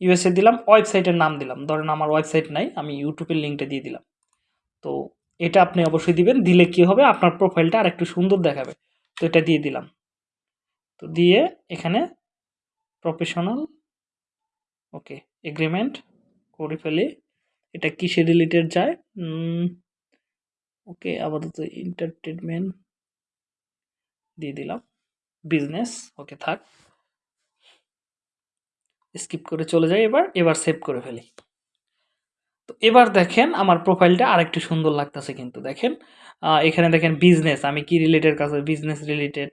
USA দিলাম ওয়েবসাইটের নাম দিলাম। ধরেন আমার ওয়েবসাইট নাই, আমি ইউটিউবের লিঙ্কটা দিয়ে দিলাম। তো এটা আপনি অবশ্যই দিবেন, দিলে কি হবে? আপনার প্রোফাইলটা আর একটু সুন্দর দেখাবে। তো এটা দিয়ে দিলাম। তো দিয়ে এখানে প্রফেশনাল ওকে এগ্রিমেন্ট করে ফেলি। এটা কিসে রিলেটেড যায়? ওকে, আপাতত এন্টারটেনমেন্ট দিয়ে দিলাম। বিজনেস ওকে, থাক। স্কিপ করে চলে যাই এবার এবার সেভ করে ফেলি। তো এবার দেখেন, আমার প্রোফাইলটা আরেকটু সুন্দর লাগতেছে কিন্তু, দেখেন। এখানে দেখেন বিজনেস আমি কি রিলেটেড কাছে বিজনেস রিলেটেড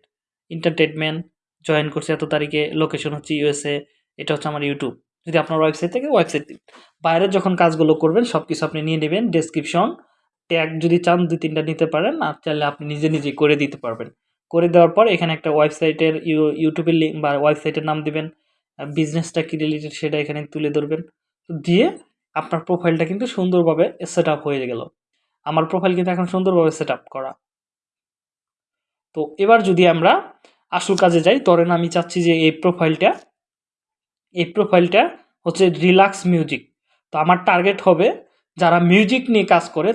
এন্টারটেনমেন্ট জয়েন করছি এত তারিখে লোকেশন হচ্ছে ইউএসএ এটা হচ্ছে আমার ইউটিউব যদি আপনার ওয়েবসাইট থেকে ওয়েবসাইট দিন বাইরে যখন কাজগুলো করবেন সব কিছু আপনি নিয়ে নেবেন ডেসক্রিপশন ট্যাগ যদি চান দুই তিনটা নিতে পারেন, আর চাইলে আপনি নিজে নিজে করে দিতে পারবেন। করে দেওয়ার পর এখানে একটা ওয়েবসাইটের ইউটিউবের লিঙ্ক বা ওয়েবসাইটের নাম দেবেন বিজনেসটা কী রিলেটেড সেটা এখানে তুলে ধরবেন। দিয়ে আপনার প্রোফাইলটা কিন্তু সুন্দরভাবে সেট হয়ে গেল। আমার প্রোফাইল কিন্তু এখন সুন্দরভাবে সেট করা। তো এবার যদি আমরা আসল কাজে যাই, ধরেন আমি চাচ্ছি যে এই প্রোফাইলটা এই প্রোফাইলটা হচ্ছে রিল্যাক্স মিউজিক তো আমার টার্গেট হবে যারা মিউজিক নিয়ে কাজ করে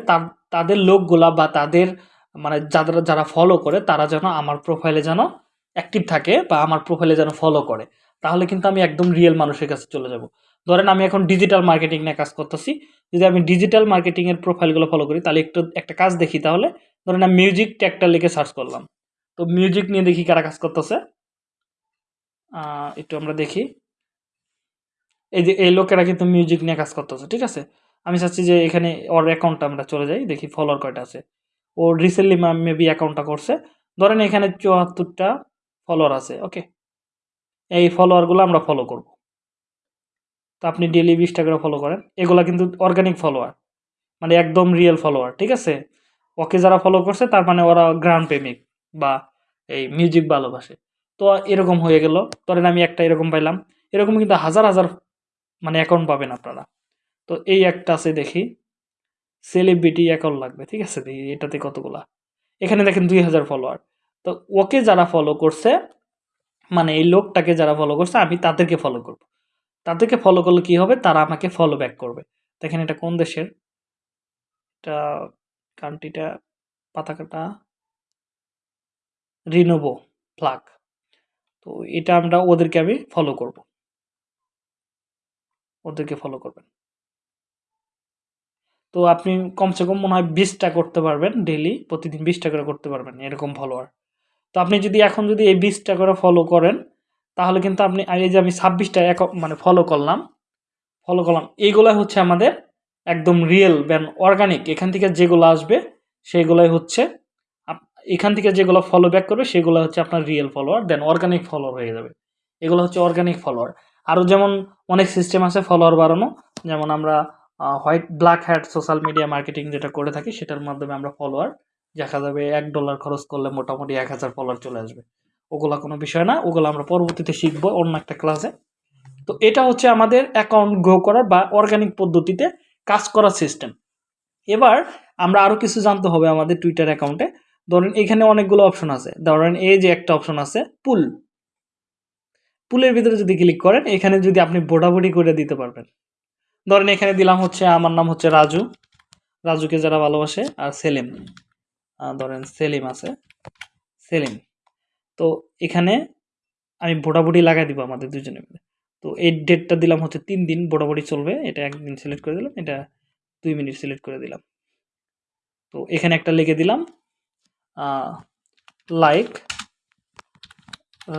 তাদের লোকগুলা বা তাদের মানে যারা যারা ফলো করে, তারা যেন আমার প্রোফাইলে যেন অ্যাক্টিভ থাকে বা আমার প্রোফাইলে যেন ফলো করে। তাহলে কিন্তু আমি একদম রিয়েল মানুষের কাছে চলে যাব। ধরেন আমি এখন ডিজিটাল মার্কেটিং নিয়ে কাজ করতেছি। যদি আমি ডিজিটাল মার্কেটিংয়ের প্রোফাইলগুলো ফলো করি, তাহলে একটু, একটা কাজ দেখি তাহলে। ধরেন আমি মিউজিক ট্যাগটা লিখে সার্চ করলাম। তো মিউজিক নিয়ে দেখি কারা কাজ করতেছে। একটু আমরা দেখি। এই যে, এই লোকেরা কিন্তু মিউজিক নিয়ে কাজ করতেছে, ঠিক আছে? আমি চাচ্ছি যে এখানে ওর অ্যাকাউন্টটা আমরা চলে যাই, দেখি ফলোয়ার কয়টা আছে। ও রিসেন্টলি মেবি অ্যাকাউন্টটা করছে। ধরেন এখানে চুয়াত্তরটা ফলোয়ার আছে ওকে এই ফলোয়ারগুলো আমরা ফলো করব। তো আপনি ডেলি বিশটা করে ফলো করেন। এগুলা কিন্তু অর্গানিক ফলোয়ার মানে একদম রিয়েল ফলোয়ার ঠিক আছে? ওকে যারা ফলো করছে, তার মানে ওরা গ্রাম প্রেমিক বা এই মিউজিক ভালোবাসে। তো এরকম হয়ে গেল। ধরেন আমি একটা এরকম পাইলাম। এরকম কিন্তু হাজার হাজার মানে অ্যাকাউন্ট পাবেন আপনারা। তো এই একটা আছে দেখি। সেলিব্রিটি অ্যাকাউন্ট লাগবে, ঠিক আছে? এটাতে কতগুলা? এখানে দেখেন দুই হাজার ফলোয়ার তো ওকে যারা ফলো করছে মানে এই লোকটাকে যারা ফলো করছে, আমি তাদেরকে ফলো করব। তাদেরকে ফলো করলে কি হবে? তারা আমাকে ফলো ব্যাক করবে। দেখেন এটা কোন দেশের? এটা কান্ট্রিটা পাতাকাটা? রিনোভো, ফ্লাগ। তো এটা আমরা ওদেরকে আমি ফলো করব। ওদেরকে ফলো করবেন। তো আপনি কমসে কম মনে হয় বিশটা করতে পারবেন ডেলি প্রতিদিন বিশটা করে করতে পারবেন এরকম ফলোয়ার তো আপনি যদি এখন যদি এই বিশটা করে ফলো করেন, তাহলে কিন্তু আপনি এই যে আমি ছাব্বিশটা এক মানে ফলো করলাম ফলো করলাম, এইগুলাই হচ্ছে আমাদের একদম রিয়েল ব্যান অর্গানিক এখান থেকে যেগুলো আসবে, সেগুলাই হচ্ছে এখান থেকে যেগুলো ফলো ব্যাক করবে, সেগুলো হচ্ছে আপনার real follower then organic follower হয়ে যাবে। এগুলো হচ্ছে অর্গানিক ফলোয়ার আরও যেমন অনেক সিস্টেম আছে ফলোয়ার বাড়ানো, যেমন আমরা white black hat social media marketing যেটা করে থাকি, সেটার মাধ্যমে আমরা ফলোয়ার দেখা যাবে এক ডলার খরচ করলে মোটামুটি এক হাজার ফলোয়ার চলে আসবে। ওগুলা কোনো বিষয় না, ওগুলো আমরা পরবর্তীতে শিখব অন্য একটা ক্লাসে তো এটা হচ্ছে আমাদের অ্যাকাউন্ট গ্রো করার বা অর্গানিক পদ্ধতিতে কাজ করার সিস্টেম এবার আমরা আরও কিছু জানতে হবে আমাদের টুইটার অ্যাকাউন্টে ধরেন এখানে অনেকগুলো অপশন আছে। ধরেন এই যে একটা অপশন আছে পুল পুলের ভিতরে যদি ক্লিক করেন, এখানে যদি আপনি বোটাবুটি করে দিতে পারবেন। ধরেন এখানে দিলাম হচ্ছে, আমার নাম হচ্ছে রাজু। রাজুকে যারা ভালোবাসে, আর সেলিম। ধরেন সেলিম আছে। সেলিম। তো এখানে আমি ভোটাভুটি লাগাই দিব আমাদের দুজনে মিলে তো এই ডেটটা দিলাম হচ্ছে তিন দিন, ভোটাভুটি চলবে। এটা একদিন সিলেক্ট করে দিলাম, এটা দুই মিনিট সিলেক্ট করে দিলাম। তো এখানে একটা লিখে দিলাম লাইক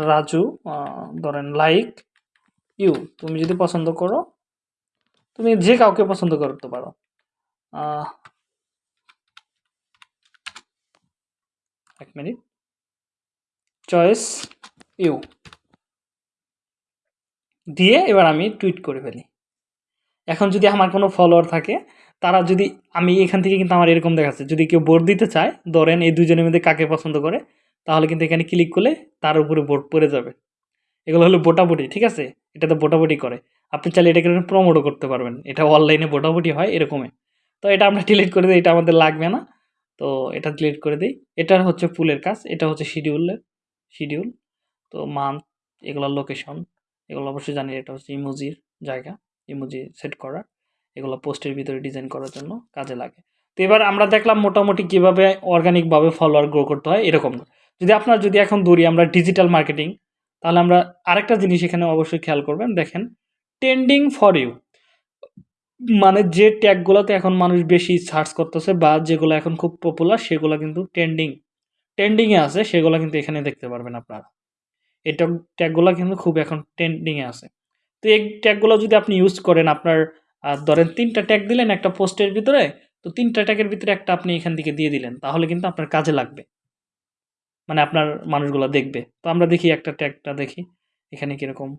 রাজু ধরেন লাইক ইউ তুমি যদি পছন্দ করো তুমি যে কাউকে পছন্দ করতে পারো। এক মিনিট। Choice you. দিয়ে এবার আমি টুইট করে ফেলি। এখন যদি আমার কোনো ফলোয়ার থাকে, তারা যদি, আমি এখান থেকে কিন্তু আমার এরকম দেখাচ্ছে, যদি কেউ ভোট দিতে চায়, ধরেন এই দুজনের মধ্যে কাকে পছন্দ করে, তাহলে কিন্তু এখানে ক্লিক করলে তার উপরে ভোট পড়ে যাবে। এগুলো হলো ভোটাভুটি, ঠিক আছে? এটাতে ভোটাভুটি করে। আপনি চাইলে এটাকে প্রমোটও করতে পারবেন। এটা অনলাইনে ভোটাভুটি হয়, এরকমই। তো এটা আমরা ডিলিট করে দিই, এটা আমাদের লাগবে না। তো এটা ডিলিট করে দিই। এটা হচ্ছে ফুলের কাজ, এটা হচ্ছে শিডিউলের শিডিউল তো মান্থ এগুলোর লোকেশন এগুলো অবশ্যই জানি এটা হচ্ছে ইমোজির জায়গা ইমোজি সেট করা। এগুলো পোস্টের ভিতরে ডিজাইন করার জন্য কাজে লাগে। তো এবার আমরা দেখলাম মোটামুটি কীভাবে অর্গানিকভাবে ফলোয়ার গ্রো করতে হয়, এরকম যদি আপনার যদি এখন দৌড়ি আমরা ডিজিটাল মার্কেটিং তাহলে আমরা আরেকটা জিনিস এখানে অবশ্যই খেয়াল করবেন, দেখেন। ট্রেন্ডিং ফর ইউ মানে যে ট্যাগগুলোতে এখন মানুষ বেশি সার্চ করতেছে বা যেগুলো এখন খুব পপুলার সেগুলো কিন্তু ট্রেন্ডিং ট্রেন্ডিংয়ে আছে, সেগুলো কিন্তু এখানে দেখতে পারবেন আপনারা। এই ট্যাগ ট্যাগগুলো কিন্তু খুব এখন ট্রেন্ডিংয়ে আছে। তো এই ট্যাগগুলো যদি আপনি ইউজ করেন আপনার ধরেন তিনটা ট্যাগ দিলেন একটা পোস্টের ভিতরে, তো তিনটা ট্যাগের ভিতরে একটা আপনি এখান থেকে দিয়ে দিলেন, তাহলে কিন্তু আপনার কাজে লাগবে। মানে আপনার মানুষগুলো দেখবে। তো আমরা দেখি একটা ট্যাগটা দেখি, এখানে কীরকম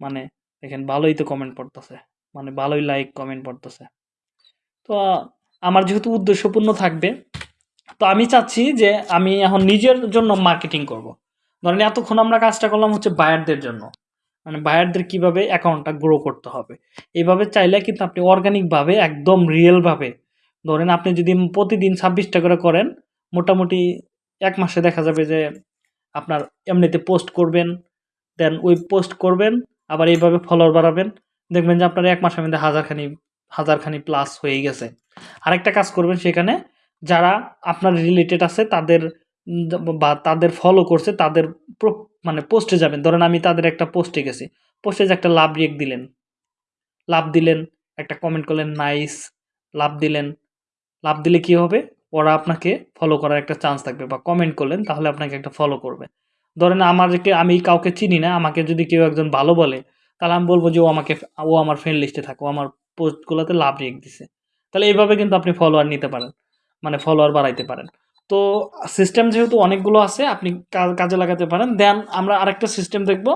মানে দেখেন ভালোই তো কমেন্ট পড়তেছে। মানে ভালোই লাইক কমেন্ট পড়তেছে। তো আমার যেহেতু উদ্দেশ্যপূর্ণ থাকবে, তো আমি চাচ্ছি যে আমি এখন নিজের জন্য মার্কেটিং করব। ধরেন এতক্ষণ আমরা কাজটা করলাম হচ্ছে বায়ারদের জন্য। মানে বায়ারদের কীভাবে অ্যাকাউন্টটা গ্রো করতে হবে? এইভাবে চাইলে কিন্তু আপনি অর্গানিকভাবে একদম রিয়েলভাবে ধরেন আপনি যদি প্রতিদিন ছাব্বিশটা করে করেন, মোটামুটি এক মাসে দেখা যাবে যে আপনার এমনিতে পোস্ট করবেন দেন ওই পোস্ট করবেন আবার এইভাবে ফলোয়ার বাড়াবেন। দেখবেন যে আপনার এক মাসের মধ্যে হাজারখানি হাজারখানি প্লাস হয়ে গেছে। আরেকটা কাজ করবেন সেখানে, যারা আপনার রিলেটেড আছে, তাদের বা তাদের ফলো করছে, তাদের মানে পোস্টে যাবেন। ধরেন আমি তাদের একটা পোস্টে গেছি। পোস্টে যে একটা লাভ রিয়েক্ট দিলেন। লাভ দিলেন, একটা কমেন্ট করলেন নাইস লাভ দিলেন। লাভ দিলে কি হবে? ওরা আপনাকে ফলো করার একটা চান্স থাকবে বা কমেন্ট করলেন, তাহলে আপনাকে একটা ফলো করবে। ধরেন আমাদেরকে, আমি কাউকে চিনি না, আমাকে যদি কেউ একজন ভালো বলে, তাহলে আমি বলব যে ও আমাকে, ও আমার ফ্রেন্ড লিস্টে থাকো আমার পোস্টগুলোতে লাভ রেখ দিছে। তাহলে এইভাবে কিন্তু আপনি ফলোয়ার নিতে পারেন মানে ফলোয়ার বাড়াইতে পারেন। তো সিস্টেম যেহেতু অনেকগুলো আছে, আপনি কাজে লাগাতে পারেন। দেন আমরা আরেকটা সিস্টেম দেখব,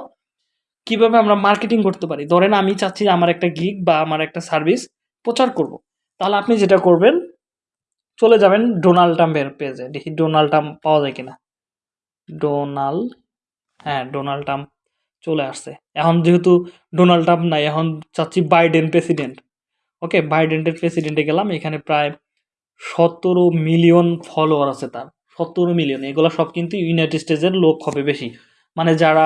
কীভাবে আমরা মার্কেটিং করতে পারি। ধরেন আমি চাচ্ছি আমার একটা গিগ বা আমার একটা সার্ভিস প্রচার করব। তাহলে আপনি যেটা করবেন, চলে যাবেন ডোনাল্ড ট্রাম্পের পেজে দেখি ডোনাল্ড ট্রাম্প পাওয়া যায় কিনা। ডোনাল্ড হ্যাঁ ডোনাল্ড ট্রাম্প চলে আসছে। এখন যেহেতু ডোনাল্ড ট্রাম্প নাই, এখন চাচ্ছি বাইডেন প্রেসিডেন্ট। ওকে, বাইডেনের প্রেসিডেন্টে গেলাম, এখানে প্রায় সতেরো মিলিয়ন ফলোয়ার আছে তার। সতেরো মিলিয়ন, এগুলো সব কিন্তু ইউনাইটেড স্টেটসের লোক হবে বেশি। মানে যারা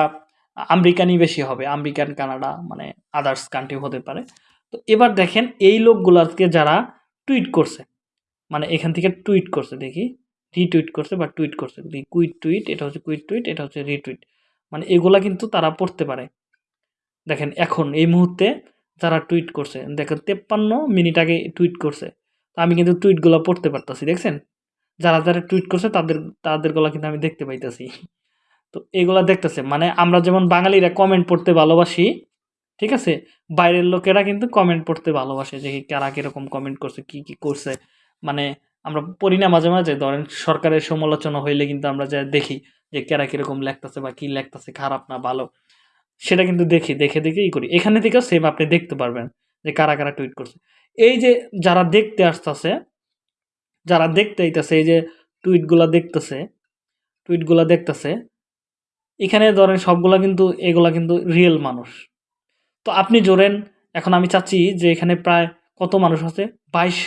আমেরিকানই বেশি হবে, আমেরিকান, কানাডা মানে আদার্স কান্ট্রি হতে পারে। তো এবার দেখেন, এই লোকগুলোকে যারা টুইট করছে মানে এখান থেকে টুইট করছে দেখি। রিটুইট করছে বা টুইট করছে। কুইট টুইট এটা হচ্ছে কুইট টুইট এটা হচ্ছে রিটুইট মানে এগুলা কিন্তু তারা পড়তে পারে। দেখেন এখন, এই মুহূর্তে যারা টুইট করছে, দেখেন তেপ্পান্ন মিনিট আগে টুইট করছে। তো আমি কিন্তু টুইটগুলো পড়তে পারতাছি, দেখছেন? যারা যারা টুইট করছে, তাদের তাদের গলা কিন্তু আমি দেখতে পাইতাছি। তো এগুলা দেখতেছে। মানে আমরা যেমন বাঙালিরা কমেন্ট পড়তে ভালোবাসি, ঠিক আছে? বাইরের লোকেরা কিন্তু কমেন্ট পড়তে ভালোবাসে যে কারা কীরকম কমেন্ট করছে, কি কি করছে। মানে আমরা পড়ি না মাঝে মাঝে, ধরেন সরকারের সমালোচনা হইলে কিন্তু আমরা যা দেখি যে কেরা কীরকম লেখতেছে বা কী লেখতেছে, খারাপ না ভালো, সেটা কিন্তু দেখি, দেখে দেখেই করি। এখানে থেকেও সেম আপনি দেখতে পারবেন যে কারা কারা টুইট করছে। এই যে যারা দেখতে আসতেছে, যারা দেখতে আইতাছে, এই যে টুইটগুলা দেখতেছে টুইটগুলা দেখতেছে, এখানে ধরেন সবগুলা কিন্তু, এগুলা কিন্তু রিয়েল মানুষ। তো আপনি জোরেন এখন আমি চাচ্ছি যে এখানে প্রায় কত মানুষ আছে? বাইশ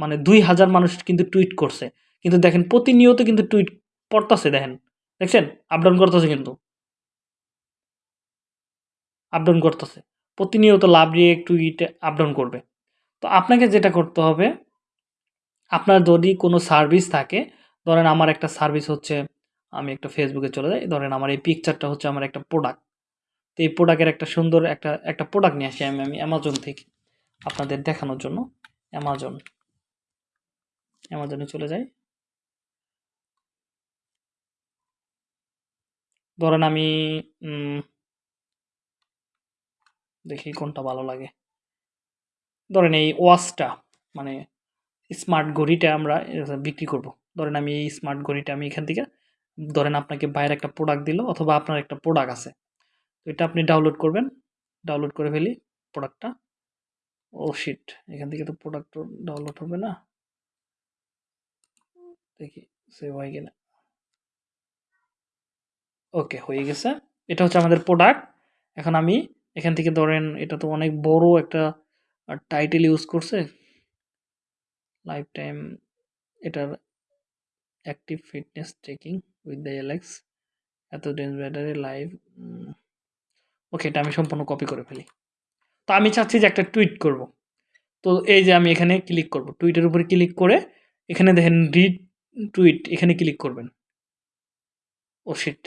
মানে দুই হাজার মানুষ কিন্তু টুইট করছে। কিন্তু দেখেন, প্রতিনিয়ত কিন্তু টুইট পড়তাছে, দেখেন। দেখছেন? আপডাউন করতেছে কিন্তু। আপডাউন করতেছে। প্রতিনিয়ত লাভ রিয়েক টুইট আপডাউন করবে। তো আপনাকে যেটা করতে হবে, আপনার যদি কোনো সার্ভিস থাকে, ধরেন আমার একটা সার্ভিস হচ্ছে, আমি একটা ফেসবুকে চলে যাই, ধরেন আমার এই পিকচারটা হচ্ছে আমার একটা প্রোডাক্ট তো এই প্রোডাক্টের একটা সুন্দর একটা একটা প্রোডাক্ট নিয়ে আসি আমি আমি অ্যামাজন থেকে, আপনাদের দেখানোর জন্য। অ্যামাজন অ্যামাজনে চলে যাই ধরেন আমি দেখি কোনটা ভালো লাগে। ধরেন এই ওয়াচটা মানে স্মার্ট ঘড়িটা আমরা বিক্রি করব। ধরেন আমি এই স্মার্ট ঘড়িটা আমি এখান থেকে, ধরেন আপনাকে বাইরে একটা প্রোডাক্ট দিল অথবা আপনার একটা প্রোডাক্ট আছে। তো এটা আপনি ডাউনলোড করবেন। ডাউনলোড করে ফেলি প্রোডাক্টটা ও শিট এখান থেকে তো প্রোডাক্ট ডাউনলোড হবে না। দেখি সেভ হয় কিনা ওকে হয়ে গেছে। এটা হচ্ছে আমাদের প্রোডাক্ট এখন আমি এখান থেকে ধরেন, এটা তো অনেক বড় একটা টাইটেল ইউজ করছে। লাইফ টাইম এটার active fitness checking with the Alex এত ডেন্স ব্যাটারি লাইভ ওকে এটা আমি সম্পূর্ণ কপি করে ফেলি। তো আমি চাচ্ছি যে একটা টুইট করব। তো এই যে আমি এখানে ক্লিক করব। টুইটের উপরে ক্লিক করে এখানে দেখেন রিড টুইট এখানে ক্লিক করবেন। ও শিট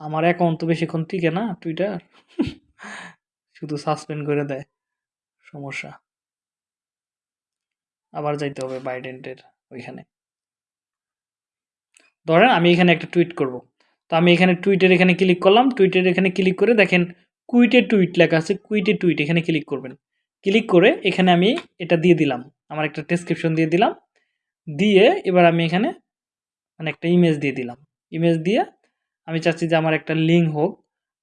আমার অ্যাকাউন্ট তো বেশিক্ষণ টিকে না টুইটার শুধু সাসপেন্ড করে দেয়। সমস্যা। আবার যাইতে হবে বাইডেন্টের ওইখানে। ধরেন আমি এখানে একটা টুইট করব। তো আমি এখানে টুইটের এখানে ক্লিক করলাম। টুইটের এখানে ক্লিক করে দেখেন কুইটে টুইট লেখা আছে। কুইটে টুইট এখানে ক্লিক করবেন। ক্লিক করে এখানে আমি এটা দিয়ে দিলাম। আমার একটা ডেসক্রিপশন দিয়ে দিলাম। দিয়ে এবার আমি এখানে মানে একটা ইমেজ দিয়ে দিলাম। ইমেজ দিয়ে আমি চাচ্ছি যে আমার একটা লিঙ্ক হোক,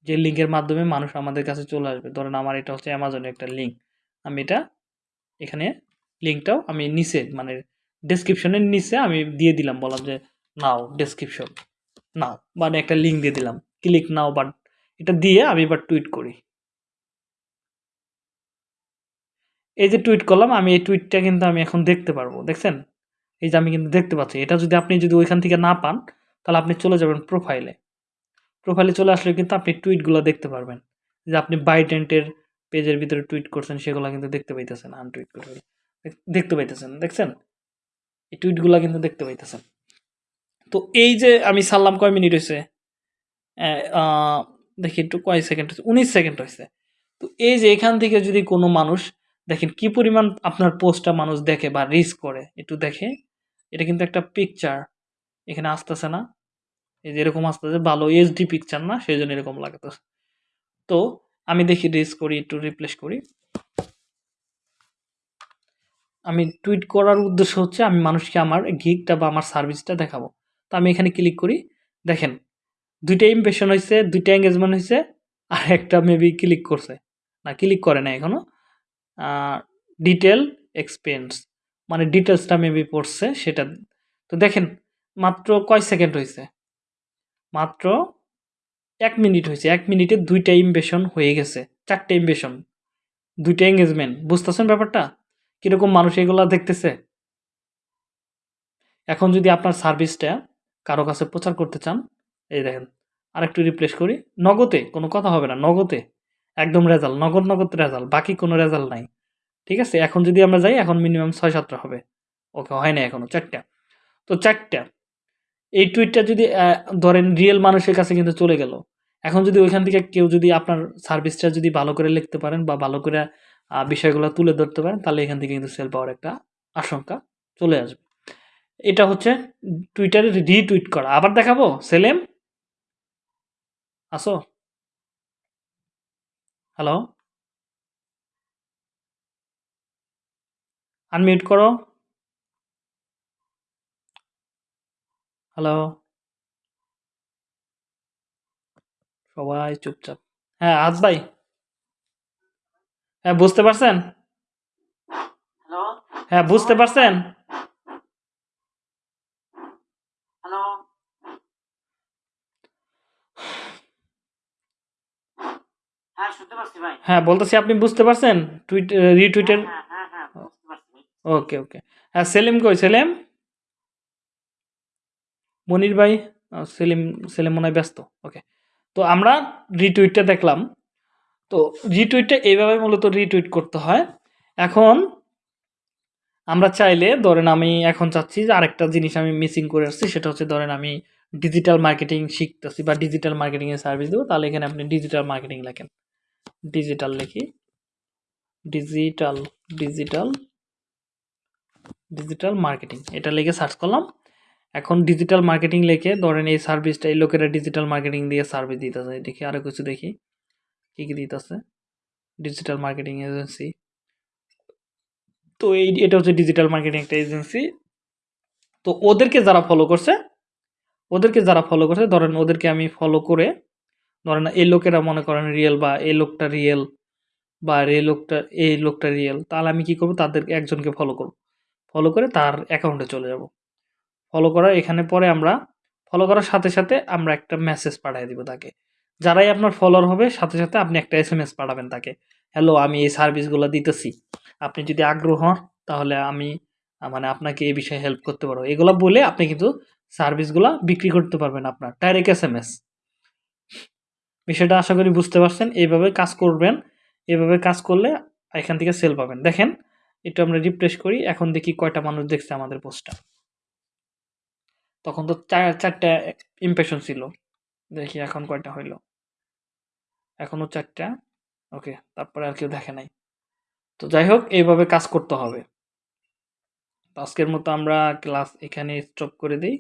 যে লিঙ্কের মাধ্যমে মানুষ আমাদের কাছে চলে আসবে। ধরেন আমার এটা হচ্ছে অ্যামাজনের একটা লিঙ্ক আমি এটা এখানে লিঙ্কটাও আমি নিচে মানে ডেসক্রিপশনের নিচে আমি দিয়ে দিলাম। বললাম যে নাও ডেসক্রিপশন নাও। মানে একটা লিঙ্ক দিয়ে দিলাম। ক্লিক নাও বাট এটা দিয়ে আমি এবার টুইট করি। এই যে টুইট করলাম, আমি এই টুইটটা কিন্তু আমি এখন দেখতে পারব, দেখছেন? এই যে আমি কিন্তু দেখতে পাচ্ছি। এটা যদি আপনি যদি ওইখান থেকে না পান, তাহলে আপনি চলে যাবেন প্রোফাইলে প্রোফাইলে চলে আসলে কিন্তু আপনি টুইটগুলো দেখতে পারবেন। যে আপনি বাইডেন্টের পেজের ভিতরে টুইট করছেন, সেগুলো কিন্তু দেখতে পাইতেছেন আনটুইট করে দেখতে পাইতেছেন, দেখছেন? এই টুইটগুলো কিন্তু দেখতে পাইতেছেন। তো এই যে আমি সারলাম কয় মিনিট হয়েছে দেখি একটু কয় সেকেন্ড হয়েছে উনিশ সেকেন্ড হয়েছে তো এই যে এখান থেকে যদি কোনো মানুষ দেখেন কি পরিমাণ আপনার পোস্টটা মানুষ দেখে বা রিচ করে, একটু দেখে। এটা কিন্তু একটা পিকচার এখানে আসতেছে না। এই যে এরকম আসতেছে, ভালো এইচডি পিকচার না সেই জন্য এরকম লাগতেছে। তো আমি দেখি রিচ করি, একটু রিপ্লেস করি। আমি টুইট করার উদ্দেশ্য হচ্ছে, আমি মানুষকে আমার গিকটা বা আমার সার্ভিসটা দেখাবো। তো আমি এখানে ক্লিক করি। দেখেন, দুইটা ইমপ্রেশন হয়েছে দুইটা এঙ্গেজমেন্ট হয়েছে আর একটা মেবি ক্লিক করছে। না ক্লিক করে না এখনও। ডিটেল এক্সপেন্স মানে ডিটেলসটা মেবি পড়ছে সেটা। তো দেখেন, মাত্র কয় সেকেন্ড হয়েছে মাত্র এক মিনিট হয়েছে এক মিনিটে দুইটা ইমপ্রেশন হয়ে গেছে। চারটে ইমপ্রেশন দুইটা এঙ্গেজমেন্ট বুঝতেছেন ব্যাপারটা? কীরকম মানুষ এগুলা দেখতেছে? এখন যদি আপনার সার্ভিসটা কারও কাছে প্রচার করতে চান, এই দেখেন, আরেকটু রিপ্লেস করি। নগদে, কোনো কথা হবে না, নগদে। একদম রেজাল্ট, নগদ নগদ রেজাল্ট, বাকি কোনো রেজাল্ট নাই। ঠিক আছে? এখন যদি আমরা যাই, এখন মিনিমাম ছয় সাতটা হবে। ওকে, হয় না এখনও চারটা। তো চারটা। এই টুইটটা যদি ধরেন রিয়েল মানুষের কাছে কিন্তু চলে গেল। এখন যদি ওইখান থেকে কেউ যদি আপনার সার্ভিসটা যদি ভালো করে লিখতে পারেন বা ভালো করে বিষয়গুলো তুলে ধরতে পারেন, তাহলে এখান থেকে কিন্তু সেল পাওয়ার একটা আশঙ্কা চলে আসবে। এটা হচ্ছে টুইটারে রিটুইট করা। আবার দেখাবো? সেলেম আসো? হ্যালো আনমিউট করো। হ্যালো সবাই চুপচাপ। হ্যাঁ আজ ভাই। হ্যাঁ বুঝতে পারছেন? হ্যাঁ বুঝতে পারছেন হ্যালো হ্যাঁ হ্যাঁ বলতেছি আপনি বুঝতে পারছেন? টুইট রিটুইটের হ্যাঁ হ্যাঁ হ্যাঁ ওকে ওকে হ্যাঁ সেলিম কই? সেলিম? মনির ভাই? সেলিম সেলিম মনে হয় ব্যস্ত। ওকে তো আমরা রিটুইটটা দেখলাম। তো রিটুইটটা এইভাবে মূলত রিটুইট করতে হয়। এখন আমরা চাইলে ধরেন আমি এখন চাচ্ছি যে আরেকটা জিনিস আমি মিসিং করে আসছি সেটা হচ্ছে ধরেন আমি ডিজিটাল মার্কেটিং শিখতেছি বা ডিজিটাল মার্কেটিংয়ের সার্ভিস দেবো তাহলে এখানে আপনি ডিজিটাল মার্কেটিং লেখেন। ডিজিটাল লিখি। Digital digital digital marketing. এটা লিখে সার্চ করলাম। এখন ডিজিটাল মার্কেটিং লিখে ধরেন এই সার্ভিসটা এই লোকেরা ডিজিটাল মার্কেটিং দিয়ে সার্ভিস দিতেছে। দেখি আরও কিছু দেখি। কী কী দিতেছে? ডিজিটাল মার্কেটিং এজেন্সি তো এই এটা হচ্ছে ডিজিটাল মার্কেটিং একটা এজেন্সি তো ওদেরকে যারা ফলো করছে, ওদেরকে যারা ফলো করছে, ধরেন ওদেরকে আমি ফলো করে ধরেন এই লোকেরা মনে করেন রিয়েল বা এই লোকটা রিয়েল বা এই লোকটা এই লোকটা রিয়েল তাহলে আমি কি করব? তাদের একজনকে ফলো করব। ফলো করে তার অ্যাকাউন্টে চলে যাব। ফলো করার এখানে পরে আমরা ফলো করার সাথে সাথে আমরা একটা মেসেজ পাঠিয়ে দিব তাকে। যারাই আপনার ফলোয়ার হবে, সাথে সাথে আপনি একটা এস এম এস পাঠাবেন তাকে। হ্যালো আমি এই সার্ভিসগুলো দিতেছি। আপনি যদি আগ্রহ হন, তাহলে আমি মানে আপনাকে এই বিষয়ে হেল্প করতে পারব। এগুলো বলে আপনি কিন্তু সার্ভিসগুলো বিক্রি করতে পারবেন আপনার। ডাইরেক্ট এস এম এস বিষয়টা আশা করি বুঝতে পারছেন। এইভাবে কাজ করবেন এভাবে কাজ করলে এখান থেকে সেল পাবেন। দেখেন, একটু আমরা রিফ্রেশ করি, এখন দেখি কয়টা মানুষ দেখছে আমাদের পোস্টটা তখন তো চার, চারটা ইমপ্রেশন ছিল। দেখি এখন কয়টা হইল। এখনও চারটা। ওকে, তারপরে আর কেউ দেখে নাই। তো যাই হোক, এইভাবে কাজ করতে হবে। আজকের মতো আমরা ক্লাস এখানে স্টপ করে দিই।